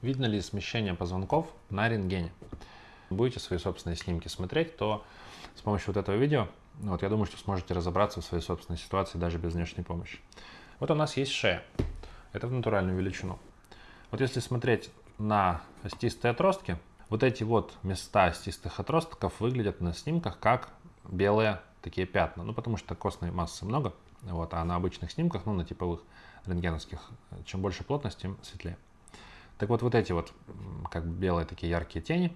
Видно ли смещение позвонков на рентгене? Будете свои собственные снимки смотреть, то с помощью вот этого видео, вот я думаю, что сможете разобраться в своей собственной ситуации даже без внешней помощи. Вот у нас есть шея. Это в натуральную величину. Вот если смотреть на остистые отростки, вот эти вот места остистых отростков выглядят на снимках как белые такие пятна. Ну, потому что костной массы много, вот, а на обычных снимках, ну, на типовых рентгеновских, чем больше плотность, тем светлее. Так вот, вот эти вот как белые такие яркие тени,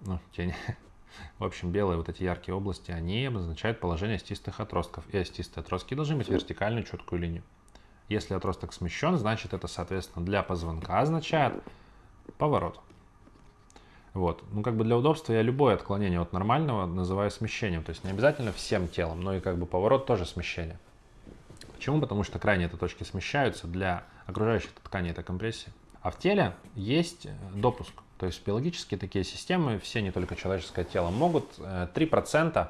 ну, тени, в общем, белые вот эти яркие области, они обозначают положение остистых отростков. И остистые отростки должны быть вертикальную четкую линию. Если отросток смещен, значит это, соответственно, для позвонка означает поворот. Вот. Ну, как бы для удобства я любое отклонение от нормального называю смещением. То есть не обязательно всем телом, но и как бы поворот тоже смещение. Почему? Потому что крайние это точки смещаются. Для окружающих тканей это компрессия. А в теле есть э, допуск. То есть биологические такие системы, все, не только человеческое тело, могут 3% э,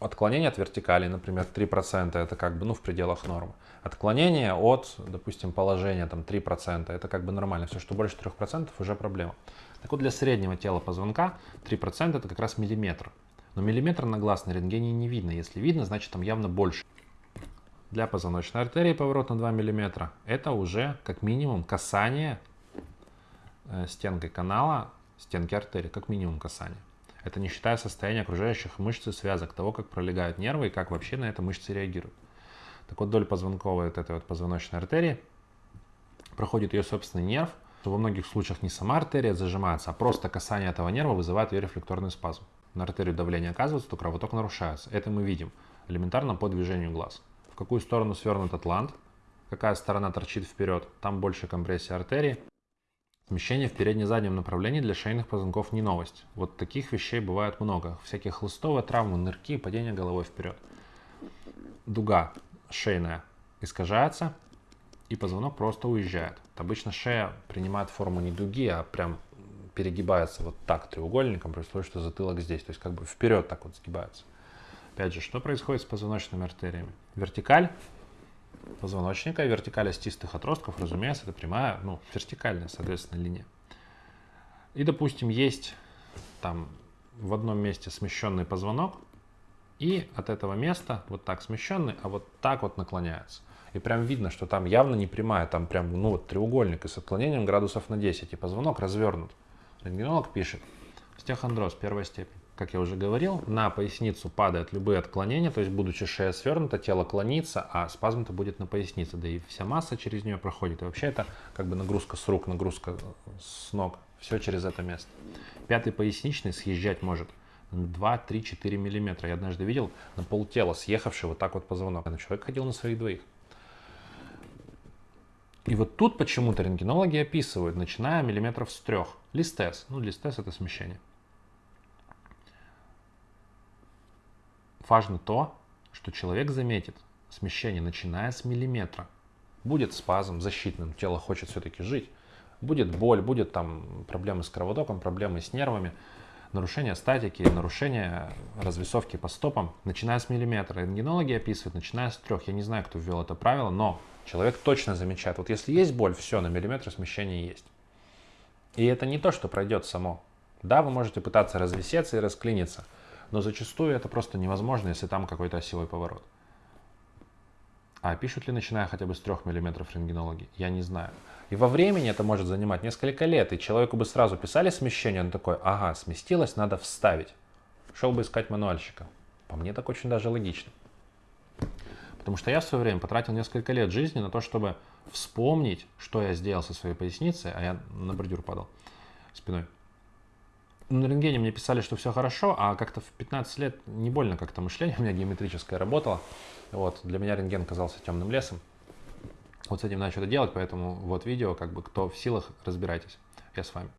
отклонения от вертикали, например, 3% это как бы ну, в пределах нормы. Отклонение от, допустим, положения там 3% это как бы нормально. Все, что больше 3% уже проблема. Так вот, для среднего тела позвонка 3% это как раз миллиметр. Но миллиметр на глаз на рентгене не видно. Если видно, значит там явно больше. Для позвоночной артерии поворот на 2 мм это уже как минимум касание стенкой канала, стенки артерии, как минимум касание. Это не считая состояния окружающих мышц и связок, того, как пролегают нервы и как вообще на это мышцы реагируют. Так вот, вдоль позвонковой вот этой вот позвоночной артерии проходит ее собственный нерв. Во многих случаях не сама артерия зажимается, а просто касание этого нерва вызывает ее рефлекторный спазм. На артерию давление оказывается, то кровоток нарушается. Это мы видим элементарно по движению глаз. В какую сторону свернут атлант, какая сторона торчит вперед, там больше компрессия артерии, Смещение в передне-заднем направлении для шейных позвонков не новость. Вот таких вещей бывает много. Всякие хлыстовые травмы, нырки, падение головой вперед. Дуга шейная искажается, и позвонок просто уезжает. Обычно шея принимает форму не дуги, а прям перегибается вот так треугольником, при условии, что затылок здесь. То есть как бы вперед так вот сгибается. Опять же, что происходит с позвоночными артериями? Вертикаль позвоночника, вертикаль остистых отростков, разумеется, это прямая, ну, вертикальная, соответственно, линия. И, допустим, есть там в одном месте смещенный позвонок, и от этого места вот так смещенный, а вот так вот наклоняется. И прям видно, что там явно не прямая, там прям ну вот треугольник и с отклонением градусов на 10, и позвонок развернут. Рентгенолог пишет, стехондроз первая степень как я уже говорил, на поясницу падают любые отклонения, то есть будучи шея свернута, тело клонится, а спазм-то будет на пояснице, да и вся масса через нее проходит. И вообще это как бы нагрузка с рук, нагрузка с ног, все через это место. Пятый поясничный съезжать может 2, 3, 4 миллиметра. Я однажды видел на полтела съехавший вот так вот позвонок. Человек ходил на своих двоих. И вот тут почему-то рентгенологи описывают, начиная миллиметров с трех. Листез. Ну, листез это смещение. Важно то, что человек заметит смещение, начиная с миллиметра. Будет спазм защитным, тело хочет все-таки жить. Будет боль, будет там проблемы с кровотоком, проблемы с нервами, нарушение статики, нарушение развесовки по стопам, начиная с миллиметра. Рентгенологи описывают, начиная с трех. Я не знаю, кто ввел это правило, но человек точно замечает. Вот если есть боль, все, на миллиметр смещение есть. И это не то, что пройдет само. Да, вы можете пытаться развесеться и расклиниться – но зачастую это просто невозможно, если там какой-то осевой поворот. А пишут ли, начиная хотя бы с 3 мм рентгенологи? Я не знаю. И во времени это может занимать несколько лет, и человеку бы сразу писали смещение, он такой, ага, сместилось, надо вставить. Шел бы искать мануальщика. По мне так очень даже логично. Потому что я в свое время потратил несколько лет жизни на то, чтобы вспомнить, что я сделал со своей поясницей, а я на бордюр падал спиной на рентгене мне писали, что все хорошо, а как-то в 15 лет не больно как-то мышление у меня геометрическое работало. Вот, для меня рентген казался темным лесом. Вот с этим начал это делать, поэтому вот видео, как бы кто в силах, разбирайтесь. Я с вами.